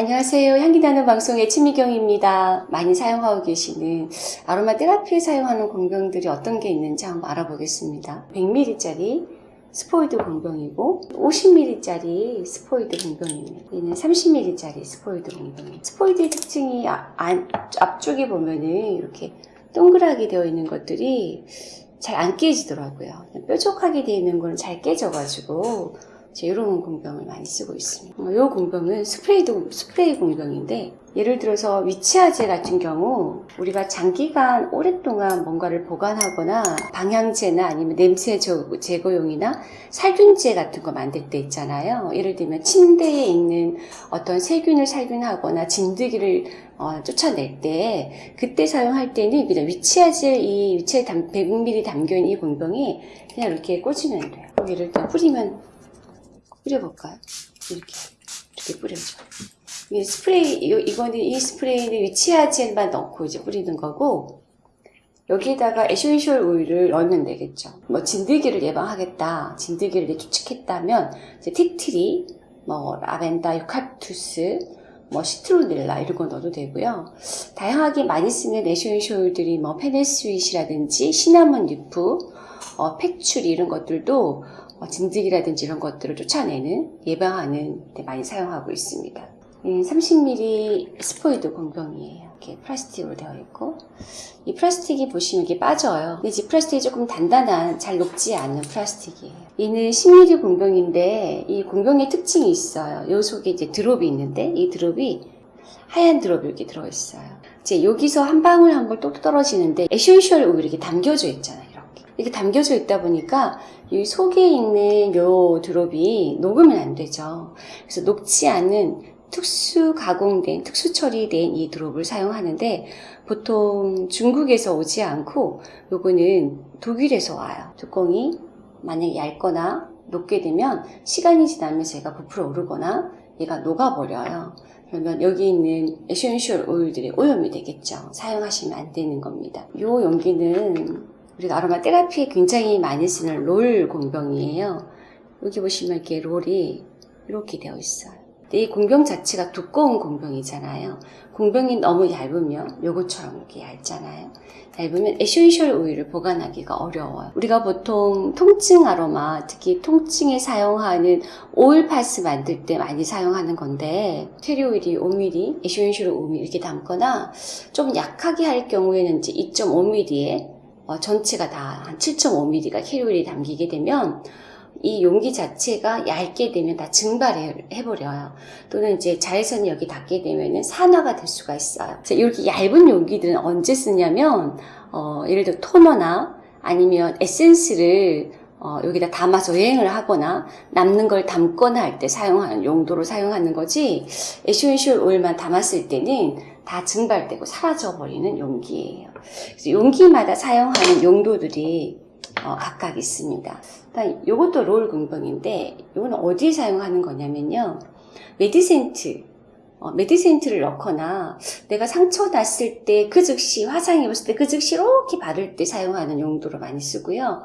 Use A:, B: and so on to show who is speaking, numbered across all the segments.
A: 안녕하세요. 향기 나는 방송의 치미경입니다. 많이 사용하고 계시는 아로마 테라피에 사용하는 공병들이 어떤 게 있는지 한번 알아보겠습니다. 100ml짜리 스포이드 공병이고 50ml짜리 스포이드 공병입니다. 얘는 30ml짜리 스포이드 공병입니다. 스포이드의 특징이 아- 안- 앞쪽에 보면은 이렇게 동그랗게 되어 있는 것들이 잘 안 깨지더라고요. 뾰족하게 되어 있는 거는 잘 깨져가지고 이런 공병을 많이 쓰고 있습니다. 이 공병은 스프레이도, 스프레이 공병인데 예를 들어서 위치화제 같은 경우 우리가 장기간 오랫동안 뭔가를 보관하거나 방향제나 아니면 냄새 저- 제거용이나 살균제 같은 거 만들 때 있잖아요. 예를 들면 침대에 있는 어떤 세균을 살균하거나 진드기를 어, 쫓아낼 때 그때 사용할 때는 그냥 위치화제 이 위치에 100ml 담겨있는 이 공병이 그냥 이렇게 꽂으면 돼요. 여기를 그냥 뿌리면 뿌려볼까요? 이렇게 이렇게 뿌려줘. 이 스프레이 이- 이거는 이 스프레이는 witch hazel만 넣고 이제 뿌리는 거고 여기에다가 essential 오일을 넣으면 되겠죠. 뭐 진드기를 예방하겠다, 진드기를 추측했다면 이제 tea tree, 뭐 라벤더, 유칼립투스, 뭐 citronella 이런 거 넣어도 되고요. 다양하게 많이 쓰는 essential 오일들이 뭐 fennel sweet이라든지 cinnamon leaf, 어, 패출리 이런 것들도 어, 진드기라든지 이런 것들을 쫓아내는 예방하는 데 많이 사용하고 있습니다. 30ml 스포이드 공병이에요. 이렇게 플라스틱으로 되어 있고 이 플라스틱이 보시면 이게 빠져요. 근데 이 플라스틱이 조금 단단한 잘 녹지 않는 플라스틱이에요. 얘는 10ml 공병인데 이 공병의 특징이 있어요. 요 속에 이제 드롭이 있는데 이 드롭이 하얀 드롭이 이렇게 들어있어요. 이제 여기서 한 방울 한 번 똑 떨어지는데 에센셜 오일이 이렇게 담겨져 있잖아요. 이렇게 담겨져 있다 보니까 이 속에 있는 요 드롭이 녹으면 안 되죠. 그래서 녹지 않은 특수 가공된, 특수 처리된 이 드롭을 사용하는데 보통 중국에서 오지 않고 요거는 독일에서 와요. 뚜껑이 만약에 얇거나 녹게 되면 시간이 지나면서 얘가 부풀어 오르거나 얘가 녹아버려요. 그러면 여기 있는 에센셜 오일들이 오염이 되겠죠. 사용하시면 안 되는 겁니다. 이 용기는 우리가 아로마 테라피에 굉장히 많이 쓰는 롤 공병이에요. 여기 보시면 이렇게 롤이 이렇게 되어 있어요. 근데 이 공병 자체가 두꺼운 공병이잖아요. 공병이 너무 얇으면 요것처럼 이렇게 얇잖아요. 얇으면 에센셜 오일을 보관하기가 어려워요. 우리가 보통 통증 아로마, 특히 통증에 사용하는 오일 파스 만들 때 많이 사용하는 건데 캐리어 오일이 5mm, 에센셜 5mm 이렇게 담거나 좀 약하게 할 경우에는 이제 2.5mm에 전체가 다 한 7.5mm가 캐리어 오일이 담기게 되면 이 용기 자체가 얇게 되면 다 증발해버려요. 또는 이제 자외선이 여기 닿게 되면 산화가 될 수가 있어요. 이렇게 얇은 용기들은 언제 쓰냐면, 어, 예를 들어 토너나 아니면 에센스를 어, 여기다 담아서 여행을 하거나 남는 걸 담거나 할 때 사용하는 용도로 사용하는 거지 에센셜 오일만 담았을 때는 다 증발되고 사라져 버리는 용기예요. 그래서 용기마다 사용하는 용도들이 어, 각각 있습니다. 일단 이것도 롤 공병인데 이거는 어디에 사용하는 거냐면요. 메디센트 어, 메디센트를 넣거나 내가 상처 났을 때 그 즉시 화상 입었을 때 그 즉시 이렇게 바를 때 사용하는 용도로 많이 쓰고요.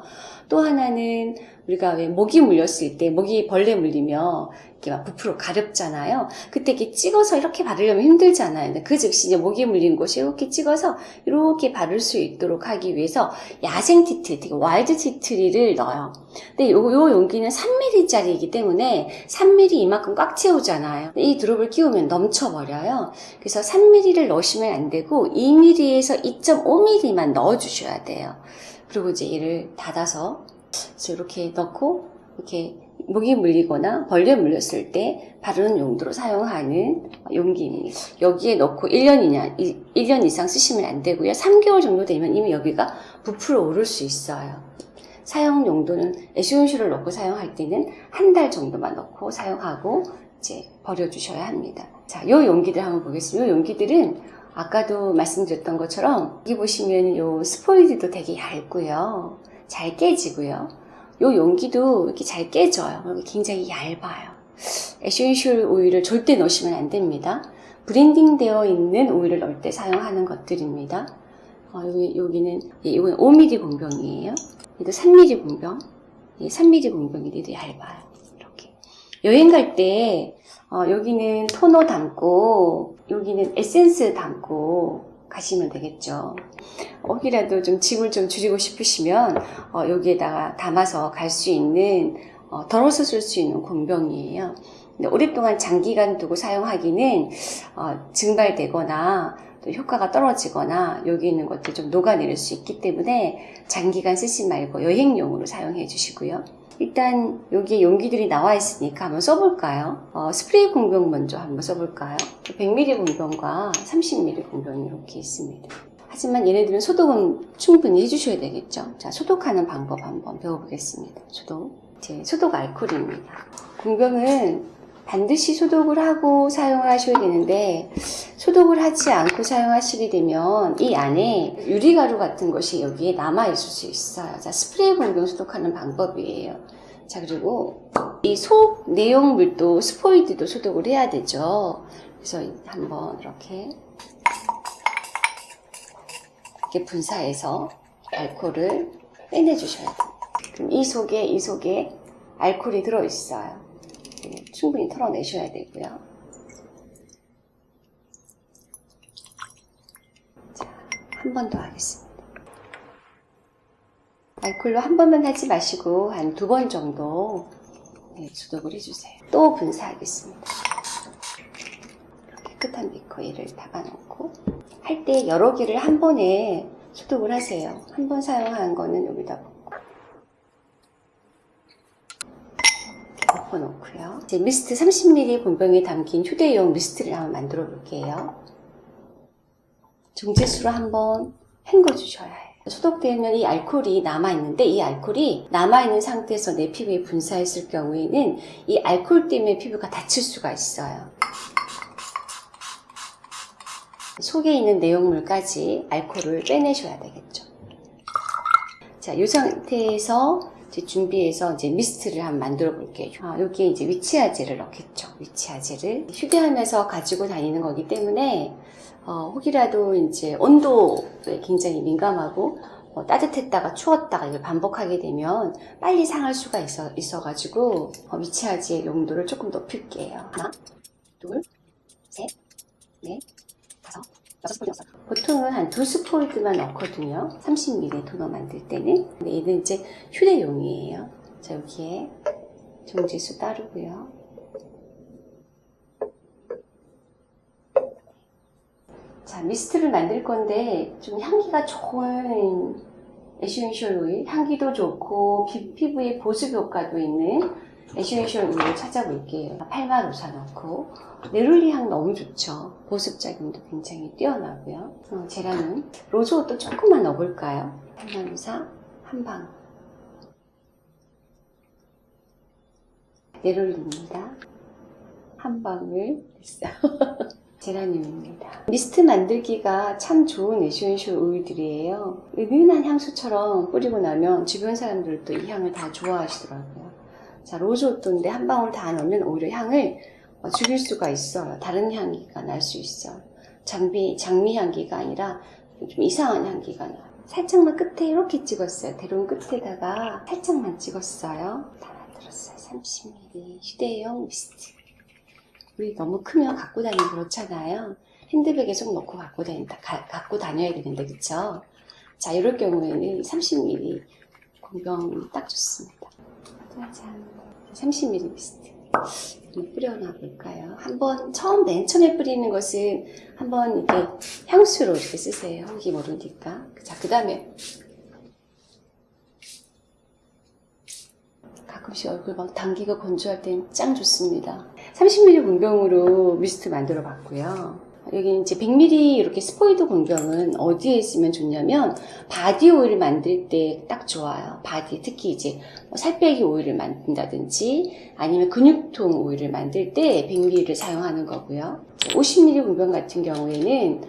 A: 또 하나는 우리가 왜 모기 물렸을 때 모기 벌레 물리면 이렇게 막 부풀어 가렵잖아요. 그때 이렇게 찍어서 이렇게 바르려면 힘들잖아요. 그 즉시 이제 모기 물린 곳에 이렇게 찍어서 이렇게 바를 수 있도록 하기 위해서 야생 티트리, 되게 와일드 티트리를 넣어요. 근데 요, 요 용기는 3mm짜리이기 때문에 3mm 이만큼 꽉 채우잖아요. 이 드롭을 끼우면 넘쳐버려요. 그래서 3mm를 넣으시면 안 되고 2mm에서 2.5mm만 넣어주셔야 돼요. 그리고 이제 얘를 닫아서 이렇게 넣고 이렇게 모기 물리거나 벌레 물렸을 때 바르는 용도로 사용하는 용기입니다. 여기에 넣고 1년이냐, 1년 이상 쓰시면 안 되고요. 3개월 정도 되면 이미 여기가 부풀어 오를 수 있어요. 사용 용도는 에센셜을 넣고 사용할 때는 한 달 정도만 넣고 사용하고 이제 버려주셔야 합니다. 자, 요 용기들 한번 보겠습니다. 요 용기들은 아까도 말씀드렸던 것처럼 여기 보시면 요 스포이드도 되게 얇고요. 잘 깨지고요. 요 용기도 이렇게 잘 깨져요. 그리고 굉장히 얇아요. 에센셜 오일을 절대 넣으시면 안 됩니다. 블렌딩 되어 있는 오일을 넣을 때 사용하는 것들입니다. 어, 여기, 여기는, 예, 이건 5mm 공병이에요. 얘도 3mm 공병. 예, 3mm 공병이 되게 얇아요. 이렇게. 여행 갈때 어, 여기는 토너 담고 여기는 에센스 담고 가시면 되겠죠. 혹이라도 좀 짐을 좀 줄이고 싶으시면 어, 여기에다가 담아서 갈 수 있는 어, 덜어서 쓸 수 있는 공병이에요. 근데 오랫동안 장기간 두고 사용하기는 어, 증발되거나 또 효과가 떨어지거나 여기 있는 것들 좀 녹아내릴 수 있기 때문에 장기간 쓰지 말고 여행용으로 사용해 주시고요. 일단 여기 용기들이 나와 있으니까 한번 써볼까요? 어, 스프레이 공병 먼저 한번 써볼까요? 100ml 공병과 30ml 공병이 이렇게 있습니다. 하지만 얘네들은 소독은 충분히 해주셔야 되겠죠. 자, 소독하는 방법 한번 배워보겠습니다. 소독. 제 소독 알코올입니다. 공병은 반드시 소독을 하고 사용을 하셔야 되는데 소독을 하지 않고 사용하시게 되면 이 안에 유리가루 같은 것이 여기에 남아 있을 수 있어요. 자, 스프레이 공병 소독하는 방법이에요. 자, 그리고 이 속 내용물도 스포이드도 소독을 해야 되죠. 그래서 한번 이렇게 이렇게 분사해서 알코올을 빼내주셔야 돼요. 그럼 이 속에 이 속에 알코올이 들어 있어요. 충분히 털어내셔야 되고요. 자, 한번 더 하겠습니다. 알콜로 한 번만 하지 마시고 한 두 번 정도 네, 소독을 해주세요. 또 분사하겠습니다. 깨끗한 비커에를 담아놓고 할 때 여러 개를 한 번에 소독을 하세요. 한 번 사용한 거는 여기다 붓고 덮어놓고요. 이제 미스트 30ml 본병에 담긴 휴대용 미스트를 한번 만들어 볼게요. 종지수로 한번 헹궈 주셔야 해요. 소독되면 이 알코올이 남아있는데 이 알코올이 남아있는 상태에서 내 피부에 분사했을 경우에는 이 알코올 때문에 피부가 다칠 수가 있어요. 속에 있는 내용물까지 알코올을 빼내셔야 되겠죠. 자, 이 상태에서 이제 준비해서 이제 미스트를 한번 만들어 볼게요. 아, 여기에 이제 위치아제를 넣겠죠. 위치아제를 휴대하면서 가지고 다니는 거기 때문에 어, 혹이라도 이제 온도에 굉장히 민감하고 어, 따뜻했다가 추웠다가 이걸 반복하게 되면 빨리 상할 수가 있어, 있어가지고 어, 위치아지의 용도를 조금 높일게요. 하나, 둘, 셋, 넷, 다섯, 여섯 스포 여섯. 보통은 한두 스포이드만 넣거든요. 30ml 토너 만들 때는. 근데 얘는 이제 휴대용이에요. 자, 여기에 종지수 따르고요. 자, 미스트를 만들 건데 좀 향기가 좋은 에센셜 오일, 향기도 좋고 피, 피부에 보습 효과도 있는 에센셜 오일을 찾아볼게요. 8만 5사 넣고 네롤리 향 너무 좋죠. 보습 작용도 굉장히 뛰어나고요. 어, 제라늄, 로즈우드도 조금만 넣어볼까요? 8만 5사 한 방. 네롤리입니다. 한 방울 됐어요. 제라늄입니다. 미스트 만들기가 참 좋은 에센셜 오일들이에요. 은은한 향수처럼 뿌리고 나면 주변 사람들도 이 향을 다 좋아하시더라고요. 자, 로즈오토인데 한 방울 다 넣으면 오히려 향을 어, 죽일 수가 있어요. 다른 향기가 날 수 있어요. 장비, 장미 향기가 아니라 좀 이상한 향기가 나요. 살짝만 끝에 이렇게 찍었어요. 대롱 끝에다가 살짝만 찍었어요. 다 만들었어요. 30ml 휴대용 미스트. 우리 너무 크면 갖고 다니기 그렇잖아요. 핸드백에 쏙 넣고 갖고, 다니, 가, 갖고 다녀야 되는데, 그쵸? 자, 이럴 경우에는 30ml 공병 딱 좋습니다. 짜잔. 30ml 미스트. 한번 뿌려놔 볼까요? 한번, 처음 맨 처음에 뿌리는 것은 한번 이렇게 향수로 이렇게 쓰세요. 혹이 모르니까. 자, 그 다음에 가끔씩 얼굴 막 당기고 건조할 땐짱 좋습니다. 30ml 공병으로 미스트 만들어 봤고요. 여기 이제 100ml 이렇게 스포이드 공병은 어디에 쓰면 좋냐면 바디 오일 만들 때 딱 좋아요. 바디 특히 이제 뭐 살 빼기 오일을 만든다든지 아니면 근육통 오일을 만들 때 100ml를 사용하는 거고요. 50ml 공병 같은 경우에는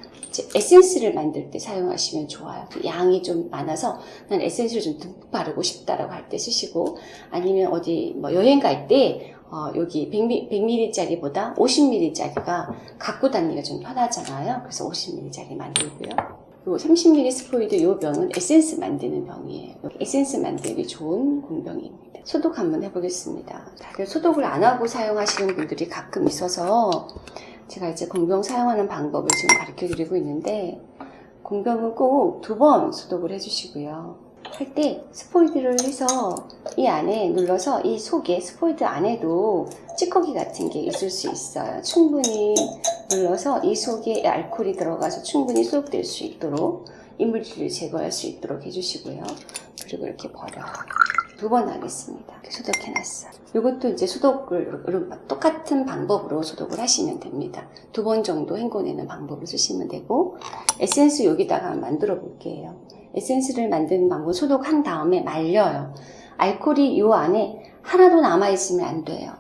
A: 에센스를 만들 때 사용하시면 좋아요. 양이 좀 많아서 난 에센스를 좀 듬뿍 바르고 싶다라고 할 때 쓰시고 아니면 어디 뭐 여행 갈 때 어, 여기 100, 100ml짜리보다 50ml짜리가 갖고 다니기가 좀 편하잖아요. 그래서 50ml짜리 만들고요. 요 30ml 스포이드 요 병은 에센스 만드는 병이에요. 에센스 만들기 좋은 공병입니다. 소독 한번 해보겠습니다. 다들 소독을 안 하고 사용하시는 분들이 가끔 있어서 제가 이제 공병 사용하는 방법을 지금 가르쳐 드리고 있는데 공병은 꼭 두 번 소독을 해주시고요. 할 때 스포이드를 해서 이 안에 눌러서 이 속에 스포이드 안에도 찌꺼기 같은 게 있을 수 있어요. 충분히 눌러서 이 속에 알코올이 들어가서 충분히 소독될 수 있도록 이물질을 제거할 수 있도록 해주시고요. 그리고 이렇게 버려요. 두번 하겠습니다. 이렇게 소독해놨어요. 이것도 이제 소독을 똑같은 방법으로 소독을 하시면 됩니다. 두 번 정도 헹궈내는 방법을 쓰시면 되고 에센스 여기다가 만들어 볼게요. 에센스를 만드는 방법 소독한 다음에 말려요. 알코올이 이 안에 하나도 남아있으면 안 돼요.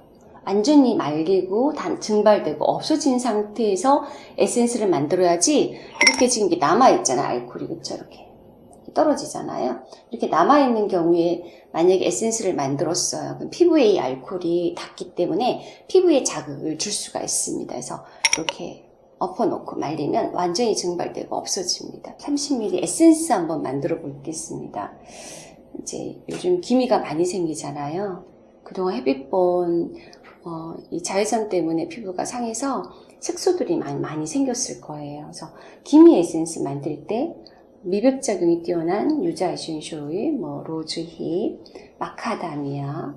A: 완전히 말리고 단, 증발되고 없어진 상태에서 에센스를 만들어야지 이렇게 지금 이게 남아있잖아요. 알코올이 그쵸 이렇게 떨어지잖아요. 이렇게 남아있는 경우에 만약에 에센스를 만들었어요. 그럼 피부에 이 알코올이 닿기 때문에 피부에 자극을 줄 수가 있습니다. 그래서 이렇게 엎어놓고 말리면 완전히 증발되고 없어집니다. 30ml 에센스 한번 만들어 보겠습니다. 이제 요즘 기미가 많이 생기잖아요. 그동안 햇빛본 어, 이 자외선 때문에 피부가 상해서 색소들이 많이, 많이 생겼을 거예요. 그래서 기미 에센스 만들 때 미백작용이 뛰어난 유자 essential 오일, 뭐 rosehip, 마카다미아,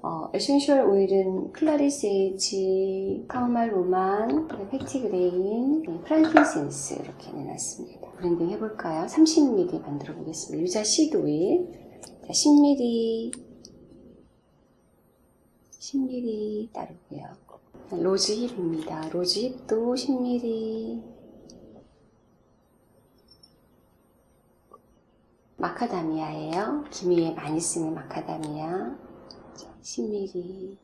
A: 어, essential 오일은 clary sage, chamomile roman, petitgrain, frankincense 이렇게 내놨습니다. blending 해볼까요? 30ml 만들어 보겠습니다. 유자 시드 오일, 자, 10ml, 10ml 따르고요. rosehip입니다. rosehip도 10ml. 마카다미아예요. 기미에 많이 쓰는 마카다미아. 10ml.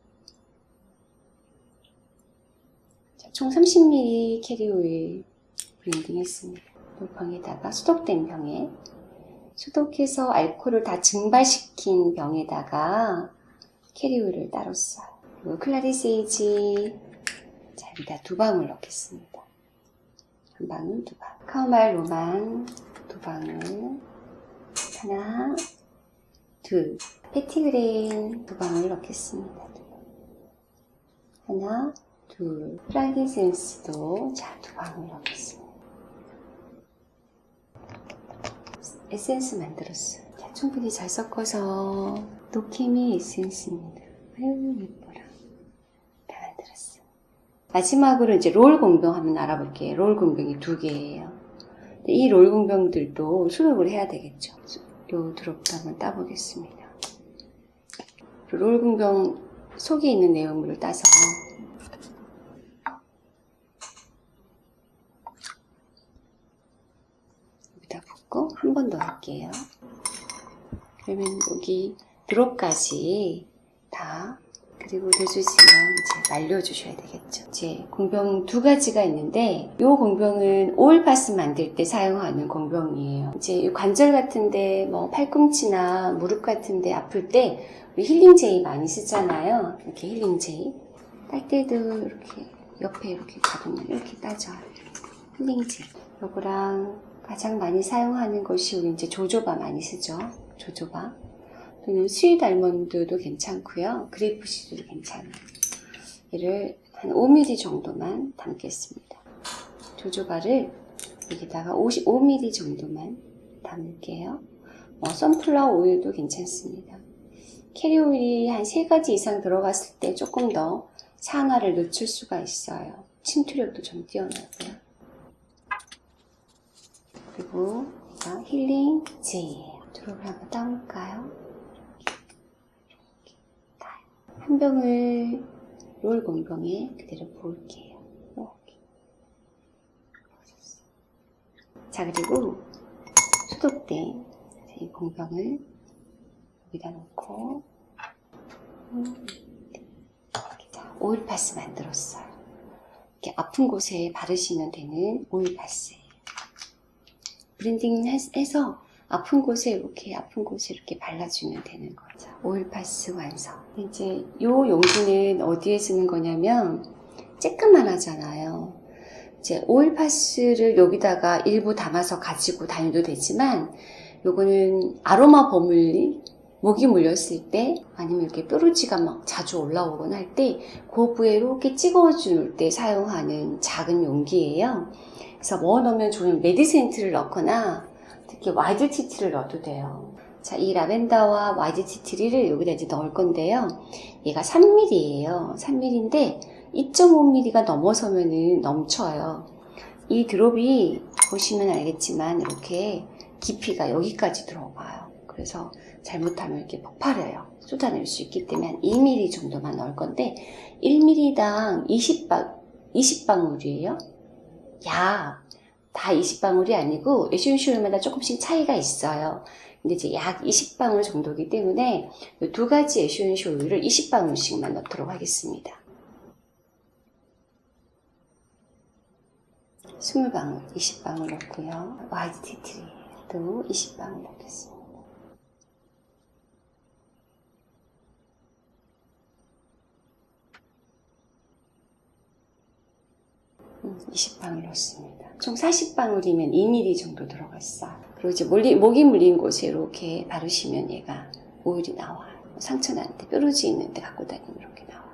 A: 자, 총 30ml carrier 오일 blending 했습니다. 이 병에다가 소독된 병에 소독해서 알코올을 다 증발시킨 병에다가 캐리오일을 따로 써요. clary sage 자 여기다 두 방울 넣겠습니다. 한 방울 두 방울 chamomile roman 두 방울 하나 둘 petitgrain 두 방울 넣겠습니다. 하나 둘 프랑kin센스도 자두 방울 넣겠습니다. 에센스 만들었어요. 자, 충분히 잘 섞어서 노케미 에센스입니다. 아유 예뻐라. 다 만들었어. 마지막으로 이제 롤 공병 한번 알아볼게요. 롤 공병이 두 개예요. 이 롤 공병들도 수독을 해야 되겠죠. 요 드롭도 한번 따보겠습니다. 롤 공병 속에 있는 내용물을 따서 여기다 붓고 한 번 더 할게요. 그러면 여기 드롭까지 다 그리고 내주시면 이제 말려주셔야 되겠죠. 이제 공병 두 가지가 있는데 이 공병은 오일파스 만들 때 사용하는 공병이에요. 이제 이 관절 같은데 뭐 팔꿈치나 무릎 같은데 아플 때 힐링 제이 많이 쓰잖아요. 이렇게 힐링 제이 딸 때도 이렇게 옆에 이렇게 가보면 이렇게 따져요. 힐링 제이. 요거랑 가장 많이 사용하는 것이 우리 이제 jojoba 많이 쓰죠. jojoba. 또는 sweet almond도 괜찮고요. grapeseed도 괜찮아요. 얘를 한 5mm 정도만 담겠습니다. jojoba를 여기다가 55mm 정도만 담을게요. 뭐 sunflower 오일도 괜찮습니다. 캐리 오일이 한 3가지 이상 들어갔을 때 조금 더 산화를 늦출 수가 있어요. 침투력도 좀 뛰어나고요. 그리고 힐링 제이예요. drop을 한번 따볼까요? 한 병을 롤 공병에 그대로 부을게요. 이렇게. 자 그리고 소독된 이 공병을 여기다 놓고 자, 오일 파스 만들었어요. 이렇게 아픈 곳에 바르시면 되는 오일 파스예요. blending 해서 아픈 곳에 이렇게 아픈 곳에 이렇게 발라주면 되는 거죠. 오일파스 완성. 이제 이 용기는 어디에 쓰는 거냐면 쬐끄만 하잖아요. 이제 오일 파스를 여기다가 일부 담아서 가지고 다녀도 되지만 요거는 아로마 버물리 모기 물렸을 때 아니면 이렇게 뾰루지가 막 자주 올라오거나 할 때 그 부위에 이렇게 찍어줄 때 사용하는 작은 용기예요. 그래서 뭐 넣으면 좋은 메디센트를 넣거나 특히 wild tea tree를 넣어도 돼요. 자, 이 라벤더와 wild tea tree를 여기다 이제 넣을 건데요. 얘가 3mm예요. 3mm인데 2.5mm가 넘어서면은 넘쳐요. 이 드롭이 보시면 알겠지만 이렇게 깊이가 여기까지 들어가요. 그래서 잘못하면 이렇게 폭발해요. 쏟아낼 수 있기 때문에 한 2mm 정도만 넣을 건데 1mm당 20방, 20방울이에요. 야, 다 20방울이 아니고 에센쇼일마다 조금씩 차이가 있어요. 근데 이제 약 20방울 정도이기 때문에 이 두 가지 오일을 20방울씩만 넣도록 하겠습니다. 20방울, 20방울 넣고요. wild tea tree도 20방울 넣겠습니다. 20방울 넣습니다. 총 40방울이면 2mm 정도 들어갔어요. 그리고 이제 버물리, 모기 물린 곳에 이렇게 바르시면 얘가 오일이 나와요. 상처나는데 뾰루지 있는데 갖고 다니면 이렇게 나와요.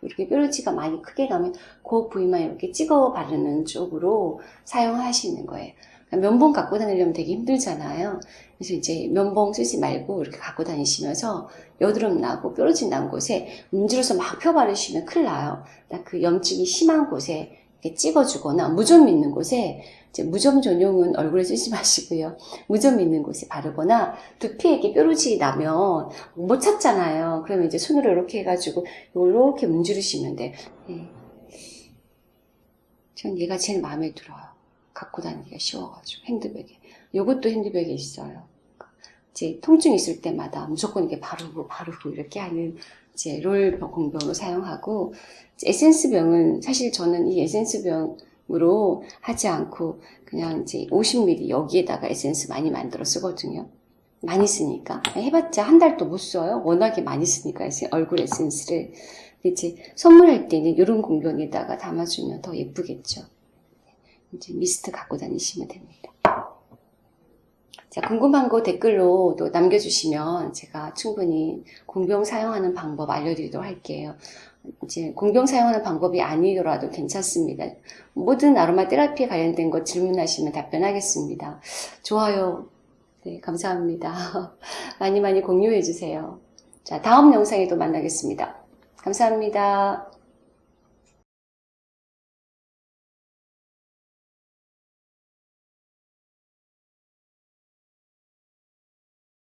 A: 이렇게 뾰루지가 많이 크게 가면 그 부위만 이렇게 찍어 바르는 쪽으로 사용하시는 거예요. 그러니까 면봉 갖고 다니려면 되게 힘들잖아요. 그래서 이제 면봉 쓰지 말고 이렇게 갖고 다니시면서 여드름 나고 뾰루지 난 곳에 문지러서 막 펴 바르시면 큰일 나요. 그 염증이 심한 곳에 찍어주거나 무좀 있는 곳에 무좀 전용은 얼굴에 쓰지 마시고요. 무좀 있는 곳에 바르거나 두피에 이렇게 뾰루지 나면 못 찾잖아요. 그러면 이제 손으로 이렇게 해가지고 이렇게 문지르시면 돼. 예. 전 얘가 제일 마음에 들어요. 갖고 다니기가 쉬워가지고 핸드백에. 이것도 핸드백에 있어요. 이제 통증 있을 때마다 무조건 이렇게 바르고 바르고 이렇게 하는 이제 롤 공병으로 사용하고 에센스 병은 사실 저는 이 에센스 병으로 하지 않고 그냥 이제 50ml 여기에다가 에센스 많이 만들어 쓰거든요. 많이 쓰니까 해봤자 한 달도 못 써요. 워낙에 많이 쓰니까 얼굴 에센스를 이제 선물할 때는 이런 공병에다가 담아주면 더 예쁘겠죠. 이제 미스트 갖고 다니시면 됩니다. 자, 궁금한 거 댓글로 또 남겨주시면 제가 충분히 공병 사용하는 방법 알려드리도록 할게요. 이제 공병 사용하는 방법이 아니더라도 괜찮습니다. 모든 아로마 테라피에 관련된 거 질문하시면 답변하겠습니다. 좋아요. 네, 감사합니다. 많이 많이 공유해 주세요. 자, 다음 영상에 또 만나겠습니다. 감사합니다.